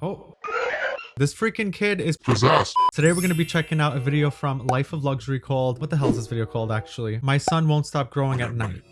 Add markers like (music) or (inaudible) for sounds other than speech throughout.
Oh. This freaking kid is Possessed. Today we're going to be checking out a video from Life of Luxury called, what the hell is this video called actually? My son won't stop growing at night.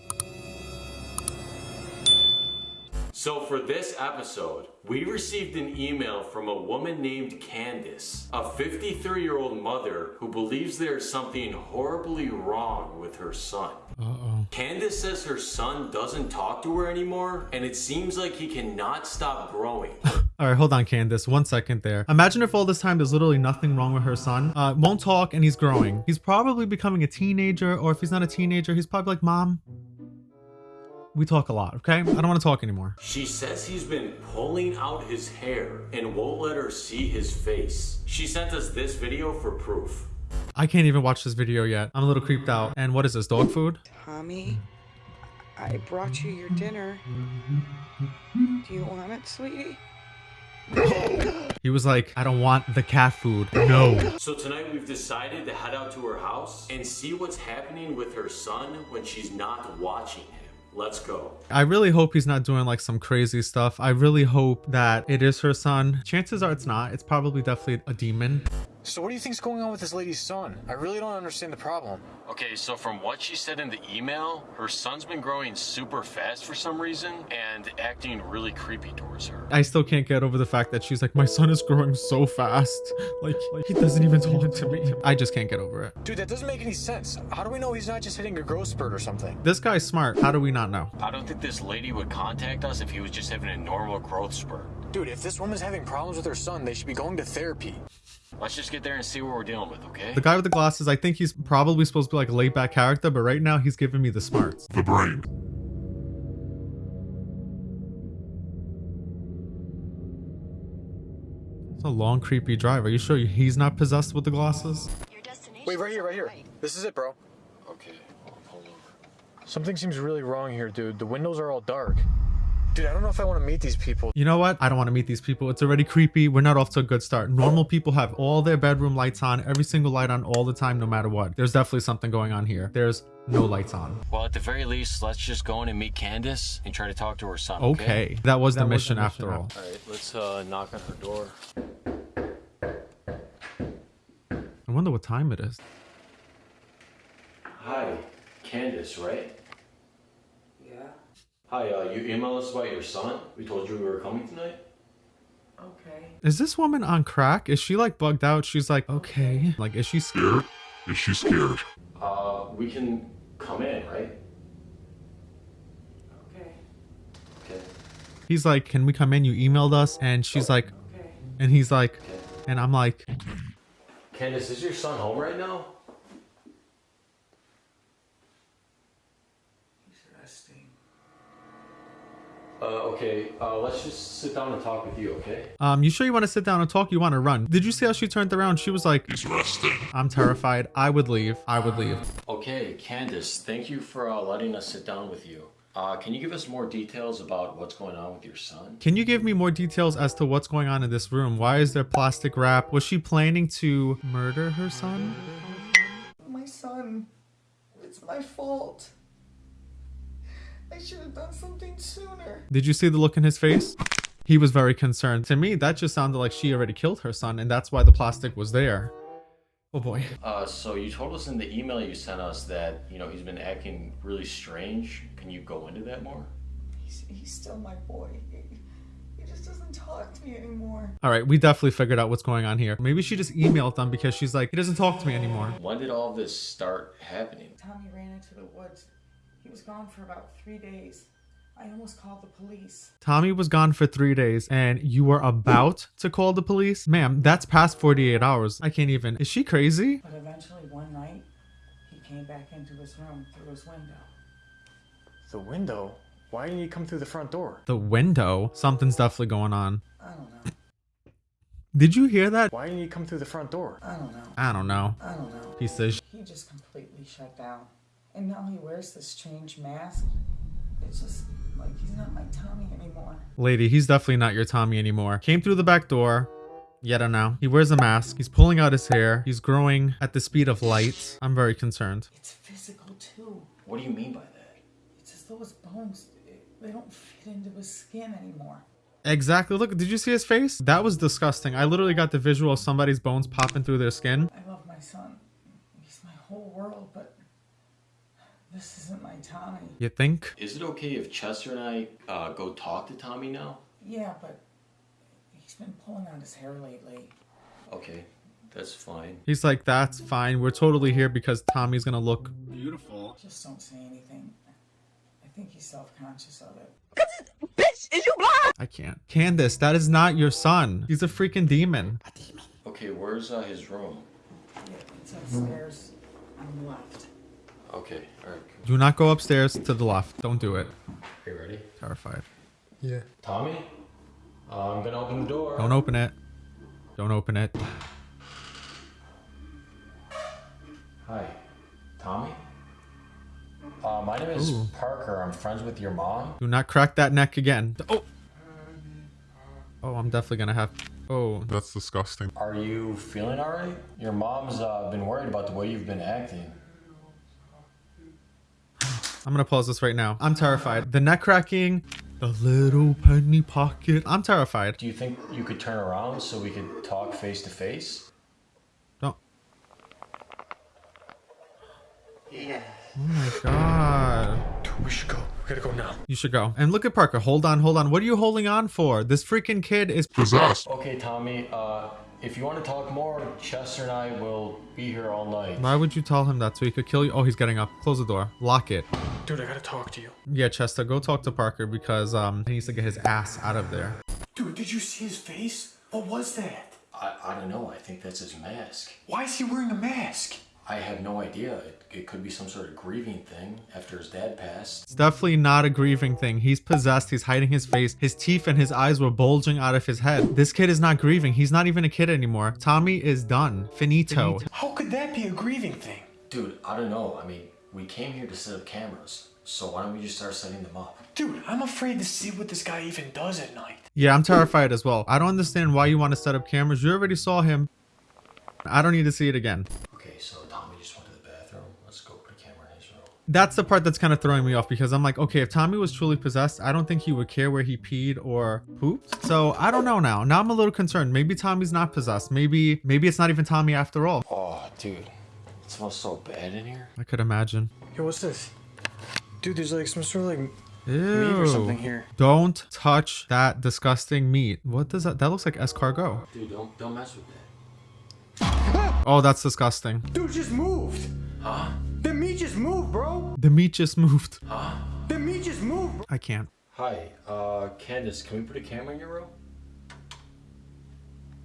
So for this episode, we received an email from a woman named Candace, a 53 year old mother who believes there's something horribly wrong with her son. Uh-oh. Candace says her son doesn't talk to her anymore, and it seems like he cannot stop growing. (laughs) All right, hold on, Candace. One second there. Imagine if all this time there's literally nothing wrong with her son. Uh, won't talk and he's growing. He's probably becoming a teenager, or if he's not a teenager, he's probably like, Mom, we talk a lot, okay? I don't want to talk anymore. She says he's been pulling out his hair and won't let her see his face. She sent us this video for proof. I can't even watch this video yet. I'm a little creeped out. And what is this, dog food? Tommy, I brought you your dinner. Do you want it, sweetie? He was like, I don't want the cat food. No. So tonight we've decided to head out to her house and see what's happening with her son when she's not watching him. Let's go. I really hope he's not doing like some crazy stuff. I really hope that it is her son. Chances are it's not. It's probably definitely a demon. So what do you think's going on with this lady's son? I really don't understand the problem. Okay, so from what she said in the email, her son's been growing super fast for some reason and acting really creepy towards her. I still can't get over the fact that she's like, my son is growing so fast. (laughs) Like, like he doesn't even talk to me. I just can't get over it. Dude, that doesn't make any sense. How do we know he's not just hitting a growth spurt or something? This guy's smart. How do we not know? I don't think this lady would contact us if he was just having a normal growth spurt. Dude, if this woman's having problems with her son, they should be going to therapy. Let's just get there and see what we're dealing with, okay? The guy with the glasses, I think he's probably supposed to be like a laid back character, but right now he's giving me the smarts. The brain. It's a long, creepy drive. Are you sure he's not possessed with the glasses? Your destination. Wait, right here, right here. This is it, bro. Okay, I'll pull over. Something seems really wrong here, dude. The windows are all dark. Dude, I don't know if I want to meet these people. You know what? I don't want to meet these people. It's already creepy. We're not off to a good start. Normal people have all their bedroom lights on, every single light on all the time, no matter what. There's definitely something going on here. There's no lights on. Well, at the very least, let's just go in and meet Candace and try to talk to her son. Okay. That was the mission after all. All right, let's uh, knock on her door. I wonder what time it is. Hi, Candace, right? Yeah. Hi, uh, you emailed us about your son. We told you we were coming tonight. Okay. Is this woman on crack? Is she like bugged out? She's like, okay. Like, is she scared? Scared? Is she scared? Uh, we can come in, right? Okay. Okay. He's like, can we come in? You emailed us. And she's like, Okay. and he's like, okay. and I'm like, Candace, is your son home right now? He's resting. Uh, okay. Uh, let's just sit down and talk with you, okay? um, you sure you want to sit down and talk? You want to run? Did you see how she turned around? She was like, He's resting. I'm terrified. I would leave. I would leave. Okay, Candace, thank you for uh, letting us sit down with you. Uh, can you give us more details about what's going on with your son? Can you give me more details as to what's going on in this room? Why is there plastic wrap? Was she planning to murder her son? My son. It's my fault. I should have done something sooner. Did you see the look in his face? He was very concerned. To me, that just sounded like she already killed her son, and that's why the plastic was there. Oh boy. Uh, so you told us in the email you sent us that, you know, he's been acting really strange. Can you go into that more? He's, he's still my boy. He, he just doesn't talk to me anymore. All right, we definitely figured out what's going on here. Maybe she just emailed them because she's like, he doesn't talk to me anymore. When did all this start happening? Tommy ran into the woods. He was gone for about three days. I almost called the police. Tommy was gone for three days and you were about to call the police? Ma'am, that's past 48 hours. I can't even. Is she crazy? But eventually, one night, he came back into his room through his window. The window? Why didn't he come through the front door? The window? Something's definitely going on. I don't know. Did you hear that? Why didn't he come through the front door? I don't know. I don't know. I don't know. He says. He just completely shut down. And now he wears this strange mask. It's just like he's not my Tommy anymore. Lady, he's definitely not your Tommy anymore. Came through the back door. Yet I know. He wears a mask. He's pulling out his hair. He's growing at the speed of light. I'm very concerned. It's physical too. What do you mean by that? It's as though his bones, they don't fit into his skin anymore. Exactly. Look, did you see his face? That was disgusting. I literally got the visual of somebody's bones popping through their skin. I love my son. He's my whole world, but this isn't my Tommy. You think? Is it okay if Chester and I uh, go talk to Tommy now? Yeah, but he's been pulling out his hair lately. Okay, that's fine. He's like, that's fine. We're totally here because Tommy's gonna look beautiful. Just don't say anything. I think he's self-conscious of it. Bitch, is you blind? I can't. Candace, that is not your son. He's a freaking demon. Okay, where's uh, his room? Yeah, it's upstairs on the left. Okay, alright. Do not go upstairs to the left. Don't do it. Are you ready? Terrified. Yeah. Tommy? Uh, I'm gonna open the door. Don't open it. Don't open it. Hi. Tommy? Uh, my name is Ooh. Parker. I'm friends with your mom. Do not crack that neck again. Oh. Oh, I'm definitely gonna have. Oh, That's disgusting. Are you feeling alright? Your mom's uh, been worried about the way you've been acting. I'm gonna pause this right now. I'm terrified. The neck cracking, the little penny pocket. I'm terrified. Do you think you could turn around so we could talk face to face? Don't. Yeah. Oh my god. Dude, we should go. We gotta go now. You should go. And look at Parker. Hold on, hold on. What are you holding on for? This freaking kid is. Possessed. Okay, Tommy. Uh, if you want to talk more, Chester and I will be here all night. Why would you tell him that so he could kill you? Oh, he's getting up. Close the door. Lock it. Dude, I gotta talk to you. Yeah, Chester, go talk to Parker because um he needs to get his ass out of there. Dude, did you see his face? What was that? I, I don't know. I think that's his mask. Why is he wearing a mask? I have no idea. It, it could be some sort of grieving thing after his dad passed. It's definitely not a grieving thing. He's possessed. He's hiding his face. His teeth and his eyes were bulging out of his head. This kid is not grieving. He's not even a kid anymore. Tommy is done. Finito. How could that be a grieving thing? Dude, I don't know. I mean, we came here to set up cameras. So why don't we just start setting them up? Dude, I'm afraid to see what this guy even does at night. Yeah, I'm terrified as well. I don't understand why you want to set up cameras. You already saw him. I don't need to see it again. That's the part that's kind of throwing me off because I'm like, okay, if Tommy was truly possessed, I don't think he would care where he peed or pooped. So I don't know now. Now I'm a little concerned. Maybe Tommy's not possessed. Maybe maybe it's not even Tommy after all. Oh, dude. It smells so bad in here. I could imagine. Yo, what's this? Dude, there's like some sort of like meat or something here. Don't touch that disgusting meat. What does that? That looks like escargot. Dude, don't don't mess with that. Oh, that's disgusting. Dude, just moved. Huh? The meat just moved, bro. The meat just moved. The meat just moved. Bro. I can't. Hi, uh, Candace, can we put a camera in your room?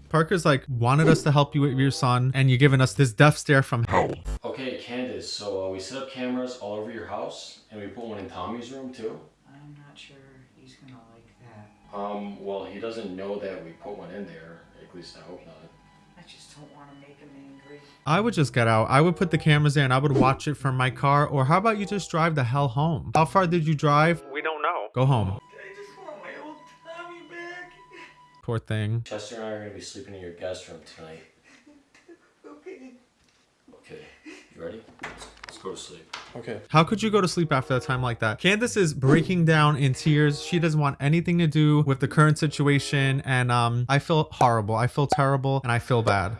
Parker's like wanted us to help you with your son, and you're giving us this death stare from hell. Okay, Candace, so uh, we set up cameras all over your house, and we put one in Tommy's room too. I'm not sure he's gonna like that. Um, well, he doesn't know that we put one in there. At least I hope not. I just don't want to make him angry. I would just get out. I would put the cameras there and I would watch it from my car. Or how about you just drive the hell home? How far did you drive? We don't know. Go home. I just want my old Tommy back. Poor thing. Chester and I are gonna be sleeping in your guest room tonight. (laughs) Okay. Okay, you ready? Let's, let's go to sleep. Okay. How could you go to sleep after a time like that? Candace is breaking down in tears. She doesn't want anything to do with the current situation. And um, I feel horrible. I feel terrible and I feel bad.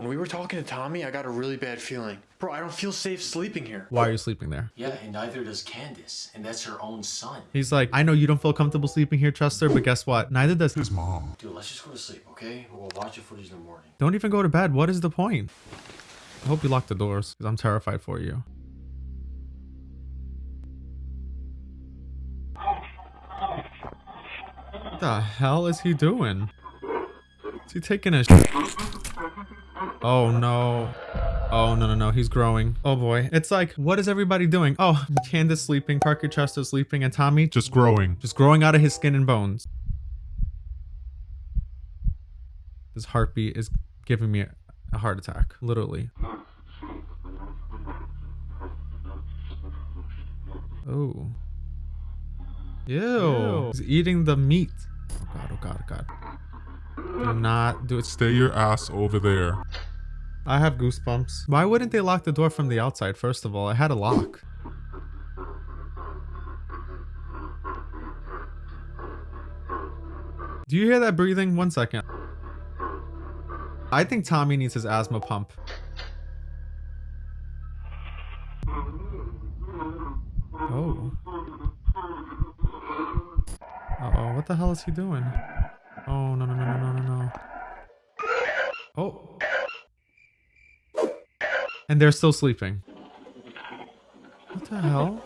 Bro, when we were talking to Tommy, I got a really bad feeling. Bro, I don't feel safe sleeping here. Why are you sleeping there? Yeah, and neither does Candace, and that's her own son. He's like, I know you don't feel comfortable sleeping here, Chester, but guess what? Neither does His mom. Dude, let's just go to sleep, okay? We'll watch the footage in the morning. Don't even go to bed. What is the point? I hope you lock the doors because I'm terrified for you. What the hell is he doing? Is he taking a sh- Oh no. Oh no no no, he's growing. Oh boy. It's like, what is everybody doing? Oh, Candace sleeping, Parker Chester sleeping, and Tommy just, Just growing. just growing out of his skin and bones. This heartbeat is giving me a heart attack, literally. Oh. Ew. He's eating the meat. Oh god, oh god, oh god. Not do it. Stay your ass over there. I have goosebumps. Why wouldn't they lock the door from the outside, first of all? I had a lock. Do you hear that breathing? One second. I think Tommy needs his asthma pump. Oh. Uh-oh, what the hell is he doing? Oh, no, no, no, no, no, no. Oh. And they're still sleeping. What the hell?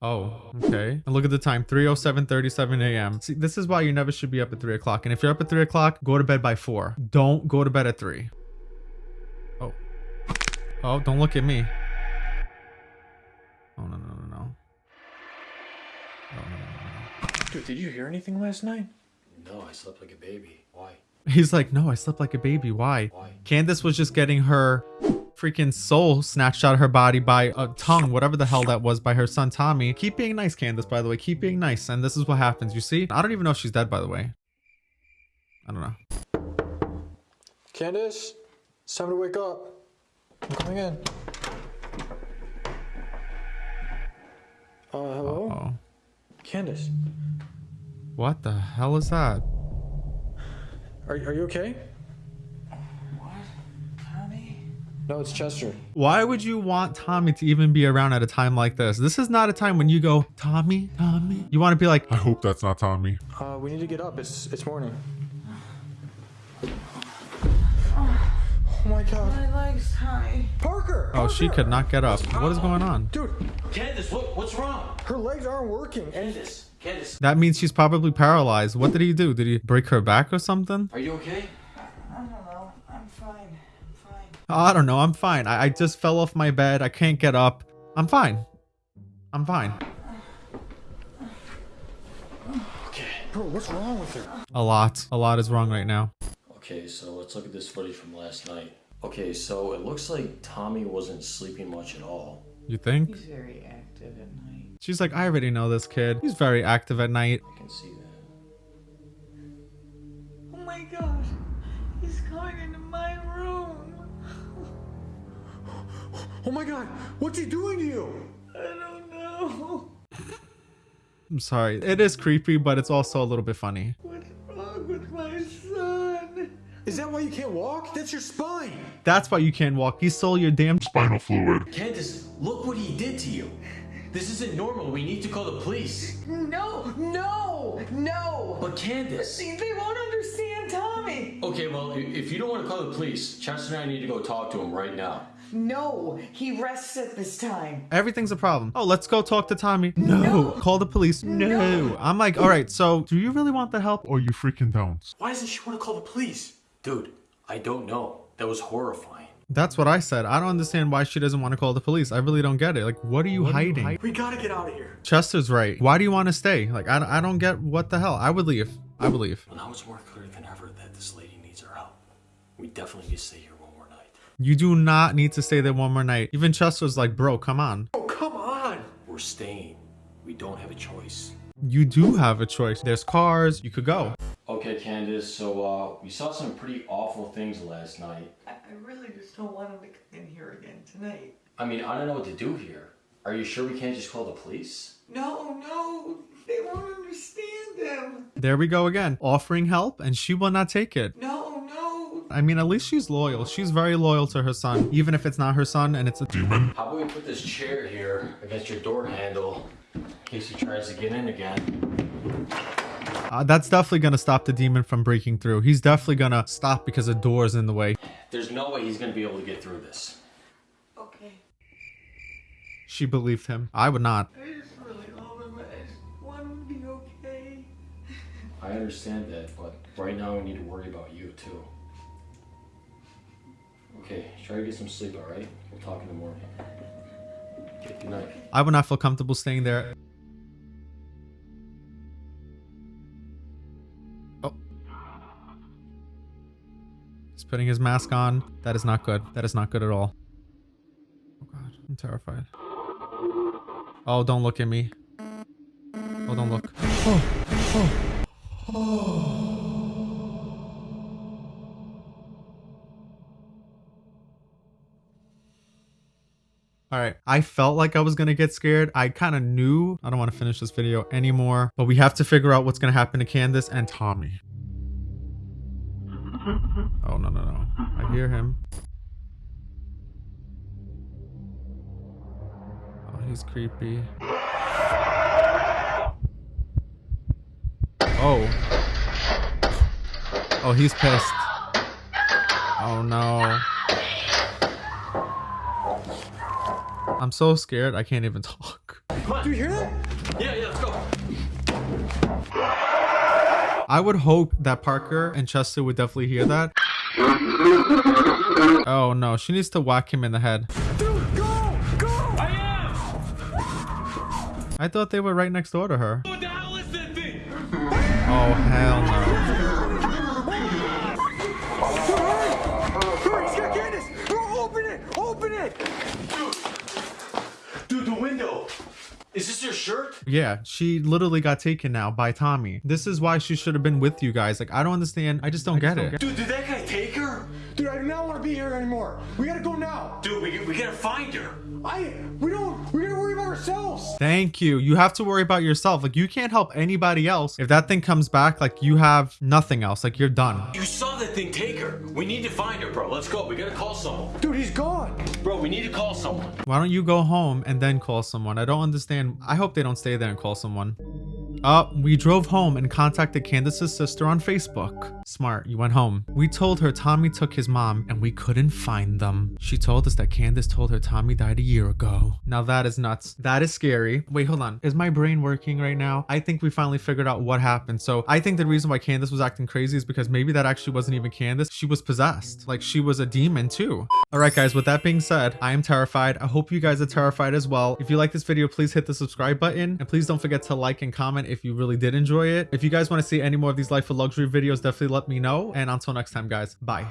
Oh, okay. And look at the time, 307.37 a.m. See, this is why you never should be up at 3 o'clock. And if you're up at 3 o'clock, go to bed by 4. Don't go to bed at 3. Oh. Oh, don't look at me. Oh, no, no, no, no. Oh, no, no, no, Dude, did you hear anything last night? No, I slept like a baby. Why? He's like, no, I slept like a baby. Why? Why? Candace was just getting her freaking soul snatched out of her body by a tongue, whatever the hell that was, by her son Tommy. Keep being nice, Candace, by the way. Keep being nice. And this is what happens. You see? I don't even know if she's dead, by the way. I don't know. Candace, it's time to wake up. I'm coming in. Uh, hello? Oh. Candace, What the hell is that? are, are you okay? What? Tommy? No, it's Chester. Why would you want Tommy to even be around at a time like this? This is not a time when you go, Tommy, Tommy. You want to be like, I hope that's not Tommy. Uh, we need to get up. It's it's morning. Oh my god. My legs, Tommy. Parker! oh, she could not get up. What is going on? Dude, Candace, what, what's wrong? her legs aren't working. And Candace, Candace, That means she's probably paralyzed. What did he do? Did he break her back or something? are you okay? I don't know. I'm fine. I'm fine. I don't know. I'm fine. I, I just fell off my bed. I can't get up. I'm fine. I'm fine. Okay. bro, what's wrong with her? A lot. A lot is wrong right now. Okay, so let's look at this footage from last night. Okay, so it looks like Tommy wasn't sleeping much at all. You think? He's very active at night. She's like, I already know this kid. He's very active at night. I can see that. Oh my god. He's coming into my room. Oh my god, what's he doing to you? I don't know. I'm sorry. It is creepy, but it's also a little bit funny. What's wrong with my son? Is that why you can't walk? That's your spine. That's why you can't walk. He stole your damn. Spinal fluid. Candace, look what he did to you. This isn't normal. We need to call the police. No, no, no. But Candace. See, they won't understand Tommy. Okay, well, if you don't want to call the police, Chester and I need to go talk to him right now. No, he rests at this time. Everything's a problem. Oh, let's go talk to Tommy. No. Call the police. No. No. I'm like, all right, so do you really want the help? Or you freaking don't. Why doesn't she want to call the police? Dude, I don't know. That was horrifying. That's what I said. I don't understand why she doesn't want to call the police. I really don't get it. Like, what are you hiding? We gotta get out of here. Chester's right. Why do you want to stay? Like, I, I don't get what the hell. I would leave. I would leave. Well, now it's more clear than ever that this lady needs our help. We definitely need to stay here one more night. You do not need to stay there one more night. Even Chester's like, bro, come on. Oh, come on. We're staying. We don't have a choice. You do have a choice. There's cars. You could go. Okay, Candace, so uh, we saw some pretty awful things last night. I, I really just don't want him to come in here again tonight. I mean, I don't know what to do here. Are you sure we can't just call the police? No, no, they won't understand them. There we go again. Offering help, and she will not take it. No, no. I mean, at least she's loyal. She's very loyal to her son, even if it's not her son and it's a Demon? How about we put this chair here against your door handle in case he tries to get in again? Uh, that's definitely gonna stop the demon from breaking through. He's definitely gonna stop because a door's in the way. There's no way he's gonna be able to get through this. Okay. She believed him. I would not. I just really love him. I just want him to be okay. (laughs) I understand that, but right now we need to worry about you too. Okay, try to get some sleep, alright? We'll talk in the morning. Okay, good night. I would not feel comfortable staying there. Putting his mask on. That is not good. That is not good at all. Oh god, I'm terrified. Oh, don't look at me. Oh, don't look. Oh, oh. Oh. All right. I felt like I was to get scared. I kind of knew I don't want to finish this video anymore, but we have to figure out what's to happen to Candace and Tommy. Oh, no, no, no. I hear him. Oh, he's creepy. Oh. Oh, he's pissed. Oh no. I'm so scared I can't even talk. Do you hear that? Yeah, yeah, let's go. I would hope that Parker and Chester would definitely hear that. Oh no, she needs to whack him in the head. Dude, go! Go! I am! I thought they were right next door to her. What the hell is that thing? Oh hell no. This your shirt? Yeah, she literally got taken now by Tommy. This is why she should have been with you guys. Like, I don't understand. I just don't get it. Dude, did that guy take her? Dude, I do not want to be here anymore. We gotta go now. Dude, we, we gotta find her. I, we ourselves. Thank you. You have to worry about yourself. Like, you can't help anybody else. If that thing comes back, like, you have nothing else. Like, you're done. You saw that thing take her. We need to find her, bro. Let's go. We gotta call someone. Dude, he's gone. Bro, we need to call someone. Why don't you go home and then call someone? I don't understand. I hope they don't stay there and call someone. Uh, we drove home and contacted Candace's sister on Facebook. Smart, you went home. We told her Tommy took his mom and we couldn't find them. She told us that Candace told her Tommy died a year ago. Now that is nuts. That is scary. Wait, hold on. Is my brain working right now? I think we finally figured out what happened. So I think the reason why Candace was acting crazy is because maybe that actually wasn't even Candace. She was possessed. Like she was a demon too. All right, guys, with that being said, I am terrified. I hope you guys are terrified as well. If you like this video, please hit the subscribe button and please don't forget to like and comment if you really did enjoy it. If you guys want to see any more of these life of luxury videos, definitely let me know. And until next time, guys, bye.